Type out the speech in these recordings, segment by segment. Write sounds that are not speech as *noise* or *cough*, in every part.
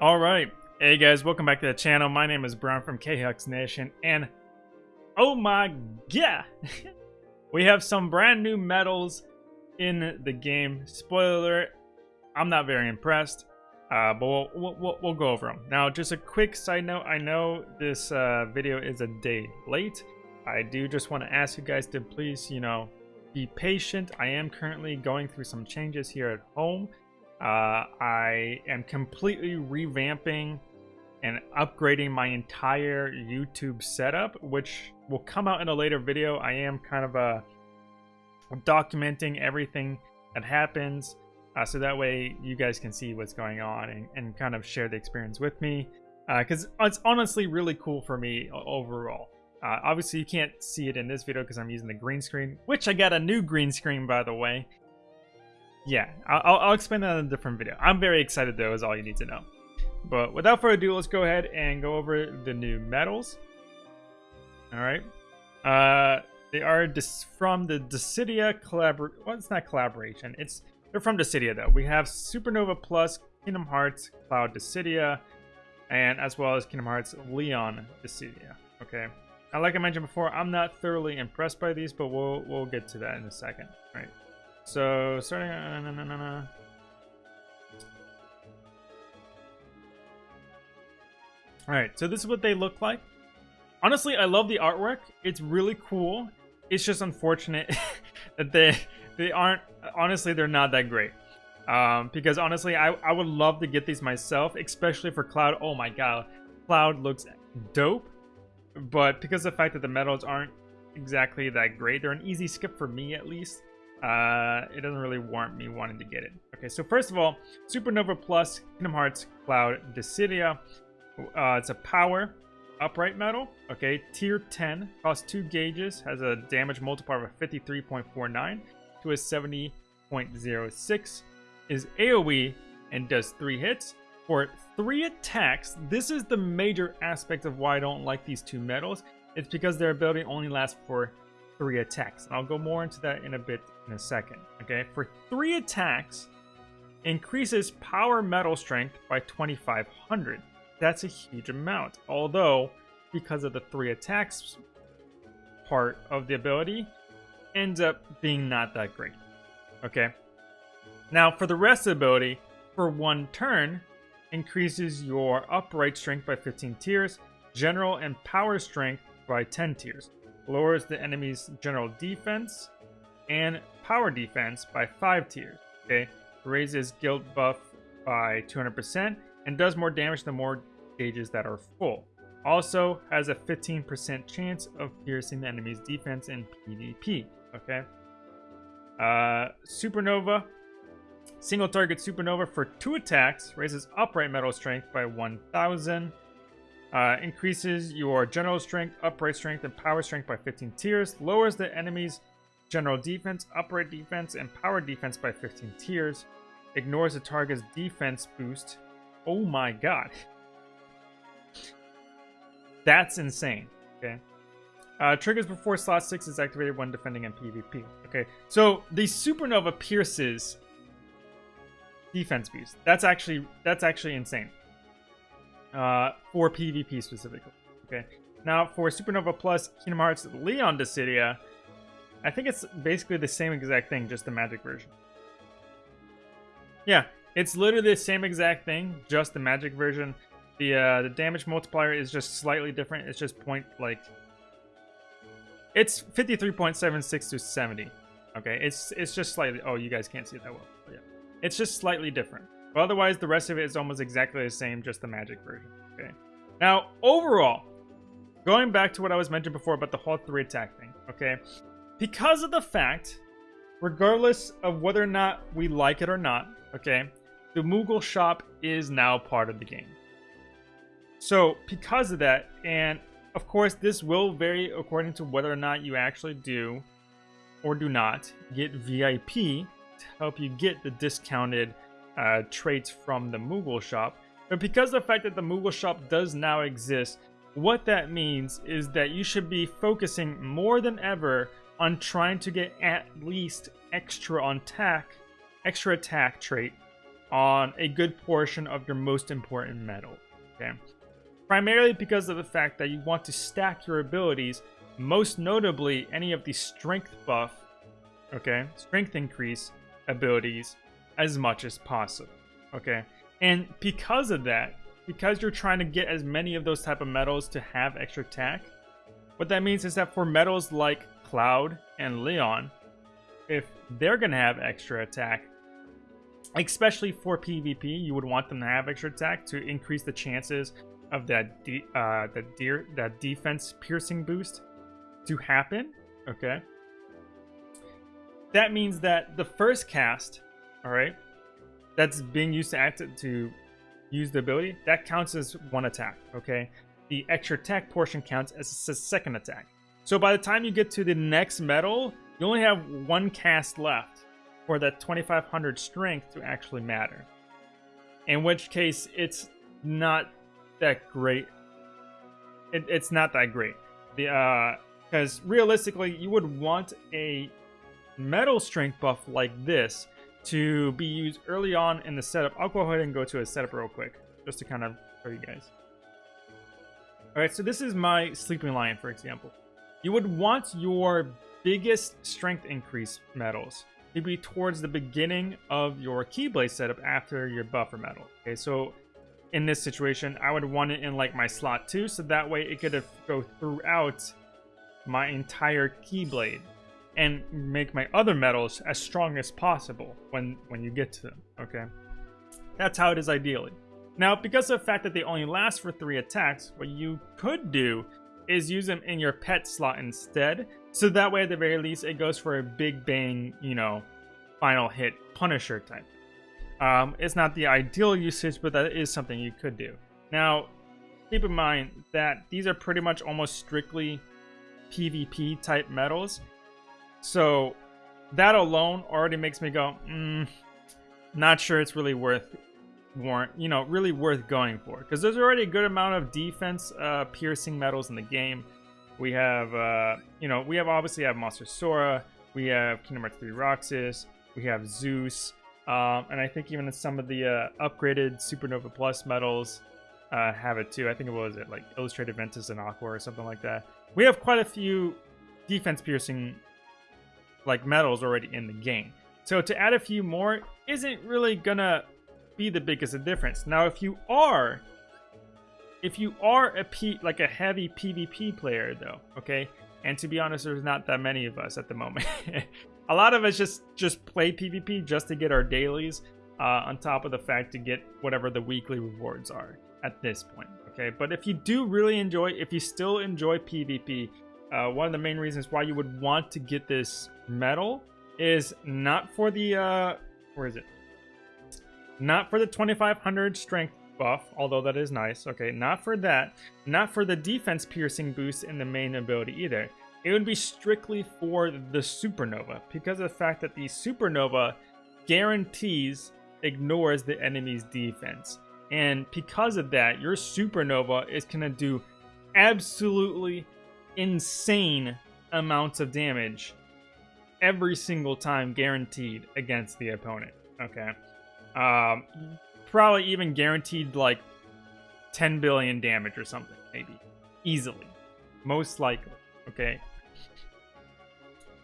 All right. Hey guys, welcome back to the channel. My name is Brian from KHux Nation, and oh my god, *laughs* we have some brand new medals in the game. Spoiler alert, I'm not very impressed, uh, but we'll, we'll, we'll, go over them. Now, just a quick side note, I know this uh, video is a day late. I do just want to ask you guys to please, you know, be patient. I am currently going through some changes here at home. Uh, I am completely revamping and upgrading my entire YouTube setup, which will come out in a later video. I am kind of uh, documenting everything that happens uh, so that way you guys can see what's going on and, and kind of share the experience with me because uh, it's honestly really cool for me overall. Uh, obviously, you can't see it in this video because I'm using the green screen, which I got a new green screen, by the way. Yeah, I'll, I'll explain that in a different video. I'm very excited, though, is all you need to know. But without further ado, let's go ahead and go over the new medals. All right. Uh, they are from the Dissidia collabor. Well, it's not collaboration. It's they're from Dissidia though. We have Supernova Plus, Kingdom Hearts, Cloud Dissidia, and as well as Kingdom Hearts Leon Dissidia. Okay. Now, like I mentioned before, I'm not thoroughly impressed by these, but we'll we'll get to that in a second. All right. So starting. All right, so this is what they look like. Honestly, I love the artwork. It's really cool. It's just unfortunate *laughs* that they they aren't. Honestly, they're not that great. Um, because honestly, I I would love to get these myself, especially for Cloud. Oh my god, Cloud looks dope. But because of the fact that the medals aren't exactly that great, they're an easy skip for me at least. Uh, it doesn't really warrant me wanting to get it. Okay, so first of all, Supernova Plus Kingdom Hearts Cloud Dissidia. Uh, it's a power upright medal. Okay, tier 10, costs 2 gauges, has a damage multiplier of 53.49 to a 70.06, is AoE, and does 3 hits. For 3 attacks, this is the major aspect of why I don't like these two medals. It's because their ability only lasts for 3 attacks. And I'll go more into that in a bit in a second. Okay, for 3 attacks, increases power medal strength by 2500 that's a huge amount. Although, because of the three attacks part of the ability, ends up being not that great. Okay. Now, for the rest of the ability, for one turn, increases your upright strength by 15 tiers, general and power strength by 10 tiers, lowers the enemy's general defense and power defense by 5 tiers. Okay, raises guild buff by 200%, and does more damage the more gauges that are full. Also has a 15% chance of piercing the enemy's defense in PvP. Okay. Uh, Supernova. Single target Supernova for two attacks. Raises upright medal strength by 1000. Uh, increases your general strength, upright strength, and power strength by 15 tiers. Lowers the enemy's general defense, upright defense, and power defense by 15 tiers. Ignores the target's defense boost Oh my god. That's insane. Okay. Uh, triggers before slot 6 is activated when defending in PvP. Okay, so the Supernova pierces defense boost. That's actually that's actually insane. Uh, for PvP specifically. Okay. Now for Supernova Plus Kingdom Hearts Leon Dissidia, I think it's basically the same exact thing, just the magic version. Yeah, it's literally the same exact thing, just the magic version. The uh, the damage multiplier is just slightly different. It's just point like it's 53.76 to 70. Okay, it's it's just slightly. Oh, you guys can't see it that well. yeah, it's just slightly different. But otherwise, the rest of it is almost exactly the same, just the magic version. Okay. Now, overall, going back to what I was mentioned before about the whole three attack thing. Okay, because of the fact, regardless of whether or not we like it or not, okay, the Moogle shop is now part of the game. So because of that, and of course this will vary according to whether or not you actually do or do not get VIP to help you get the discounted uh, traits from the Moogle shop. But because of the fact that the Moogle shop does now exist, what that means is that you should be focusing more than ever on trying to get at least extra on attack, extra attack trait on a good portion of your most important medal. Okay, primarily because of the fact that you want to stack your abilities, most notably any of the strength buff, okay, strength increase abilities as much as possible. Okay, and because of that, because you're trying to get as many of those type of medals to have extra attack, what that means is that for metals like Cloud and Leon, if they're going to have extra attack, especially for PvP, you would want them to have extra attack to increase the chances of that de- uh, that that defense piercing boost to happen. Okay, that means that the first cast, all right, that's being used to act to use the ability that counts as one attack. Okay, the extra attack portion counts as a second attack. So by the time you get to the next medal, you only have one cast left for that 2500 strength to actually matter. In which case, it's not that great. It, it's not that great. The because uh, realistically, you would want a medal strength buff like this to be used early on in the setup. I'll go ahead and go to a setup real quick just to kind of show you guys. Alright, so this is my Sleeping Lion, for example. You would want your biggest strength increase medals to be towards the beginning of your Keyblade setup after your buffer medal. Okay, so in this situation, I would want it in like my slot 2, so that way it could go throughout my entire Keyblade and make my other medals as strong as possible when, when you get to them, okay? That's how it is ideally. Now, because of the fact that they only last for three attacks, what you could do is use them in your pet slot instead. So that way, at the very least, it goes for a big bang, you know, final hit Punisher type. Um, it's not the ideal usage, but that is something you could do. Now, keep in mind that these are pretty much almost strictly PvP type medals. So that alone already makes me go, mm, not sure it's really worth warrant, you know, really worth going for. Because there's already a good amount of defense uh, piercing medals in the game. We have, uh, you know, we have obviously have Monster Sora, we have Kingdom Hearts 3 Roxas, we have Zeus, um, and I think even some of the uh, upgraded Supernova Plus medals uh, have it too. I think it was it like Illustrated Ventus and Aqua or something like that. We have quite a few defense piercing like medals already in the game. So to add a few more isn't really gonna be the biggest difference. Now, if you are, if you are a P, like a heavy PvP player, though, okay, and to be honest, there's not that many of us at the moment. *laughs* a lot of us just just play PvP just to get our dailies, uh, on top of the fact to get whatever the weekly rewards are at this point. Okay, but if you do really enjoy, if you still enjoy PvP, uh, one of the main reasons why you would want to get this medal is not for the uh, where is it? Not for the 2500 strength buff, although that is nice. Okay, not for that. Not for the defense piercing boost in the main ability either. It would be strictly for the supernova because of the fact that the supernova guarantees ignores the enemy's defense. And because of that, your supernova is going to do absolutely insane amounts of damage every single time guaranteed against the opponent. Okay. Um, probably even guaranteed like 10 billion damage or something, maybe. Easily. Most likely. Okay.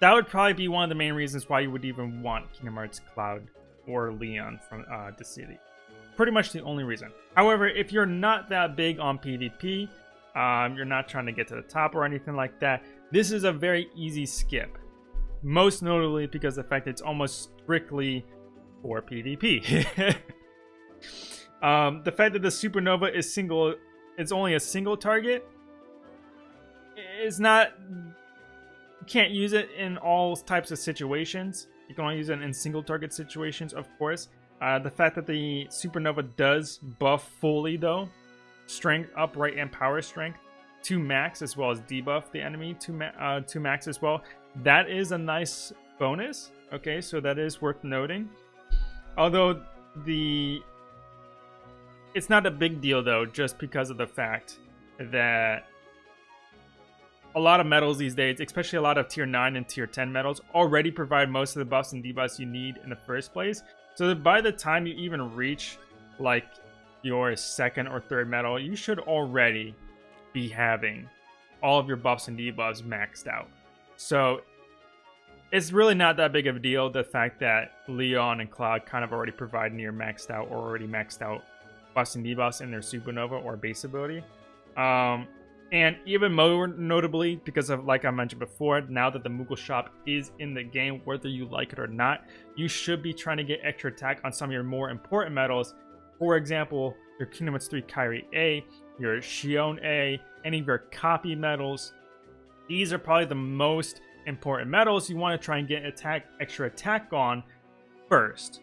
That would probably be one of the main reasons why you would even want Kingdom Hearts Cloud or Leon from uh, the city. Pretty much the only reason. However, if you're not that big on PvP, um, you're not trying to get to the top or anything like that, this is a very easy skip. Most notably because the fact it's almost strictly for PvP. *laughs* um, the fact that the supernova is single, it's only a single target, is not. You can't use it in all types of situations. You can only use it in single target situations, of course. Uh, the fact that the supernova does buff fully, though, strength, upright, and power strength to max, as well as debuff the enemy to, ma uh, to max as well. That is a nice bonus. Okay, so that is worth noting. Although the it's not a big deal though, just because of the fact that a lot of medals these days, especially a lot of tier 9 and tier 10 medals, already provide most of the buffs and debuffs you need in the first place. So that by the time you even reach like your second or third medal, you should already be having all of your buffs and debuffs maxed out. So it's really not that big of a deal. The fact that Leon and Cloud kind of already provide near maxed out or already maxed out buffs and debuffs in their Supernova or base ability. Um, and even more notably, because of like I mentioned before, now that the Moogle shop is in the game, whether you like it or not, you should be trying to get extra attack on some of your more important medals. For example, your Kingdom Hearts 3 Kairi A, your Xion A, any of your copy medals. These are probably the most important medals, you want to try and get attack extra attack on first.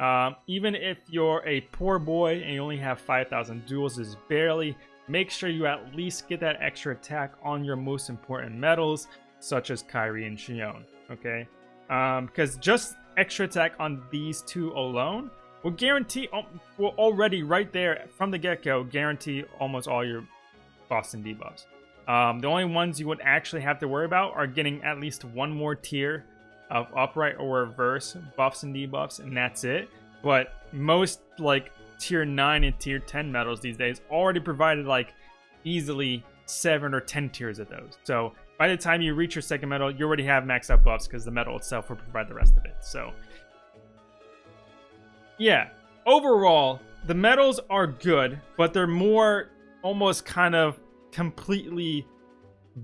Um, even if you're a poor boy and you only have 5,000 duels, is barely. Make sure you at least get that extra attack on your most important medals, such as Kairi and Xion, Okay, because um, just extra attack on these two alone will guarantee, will already right there from the get-go guarantee almost all your Boston debuffs. Um, the only ones you would actually have to worry about are getting at least one more tier of upright or reverse buffs and debuffs, and that's it. But most like tier 9 and tier 10 medals these days already provided like easily 7 or 10 tiers of those. So by the time you reach your second medal, you already have maxed out buffs because the medal itself will provide the rest of it. So yeah, overall, the medals are good, but they're more almost kind of completely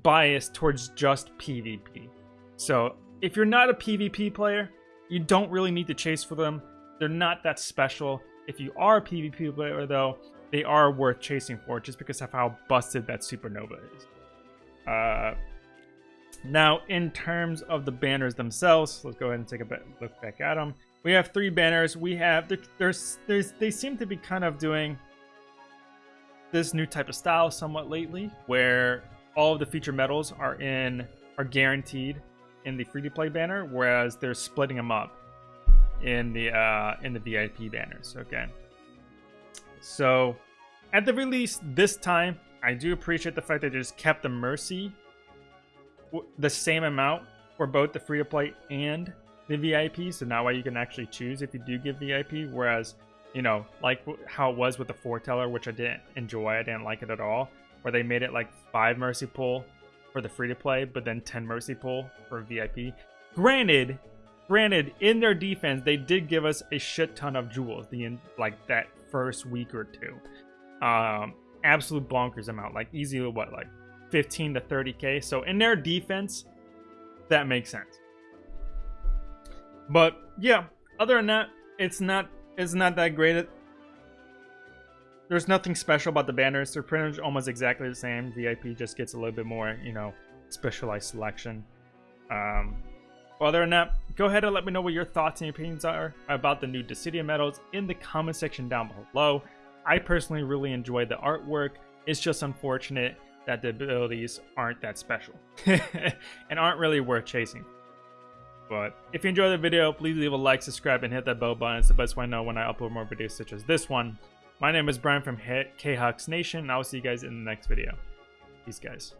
biased towards just PvP. So if you're not a PvP player, you don't really need to chase for them. They're not that special. If you are a PvP player, though, they are worth chasing for just because of how busted that supernova is. Uh, now, in terms of the banners themselves, let's go ahead and take a look back at them. We have three banners. We have there's there's they seem to be kind of doing this new type of style somewhat lately, where all of the feature medals are in are guaranteed in the free to play banner, whereas they're splitting them up in the uh, in the VIP banners. Okay, so at the release this time, I do appreciate the fact that they just kept the Mercy the same amount for both the free to play and the VIP. So now why you can actually choose if you do give VIP, whereas you know, like how it was with the foreteller, which I didn't enjoy. I didn't like it at all. Where they made it like five mercy pull for the free to play, but then ten mercy pull for VIP. Granted, granted, in their defense, they did give us a shit ton of jewels. The in, like that first week or two, um, absolute bonkers amount. Like easy, what like 15 to 30k. So in their defense, that makes sense. But yeah, other than that, it's not it's not that great. There's nothing special about the banners. They're pretty much almost exactly the same. VIP just gets a little bit more, you know, specialized selection. Um, other than that, go ahead and let me know what your thoughts and opinions are about the new Dissidia medals in the comment section down below. I personally really enjoy the artwork. It's just unfortunate that the abilities aren't that special *laughs* and aren't really worth chasing. But if you enjoyed the video, please leave a like, subscribe, and hit that bell button. It's the best way to know when I upload more videos such as this one. My name is Brian from KHux Nation, and I will see you guys in the next video. Peace, guys.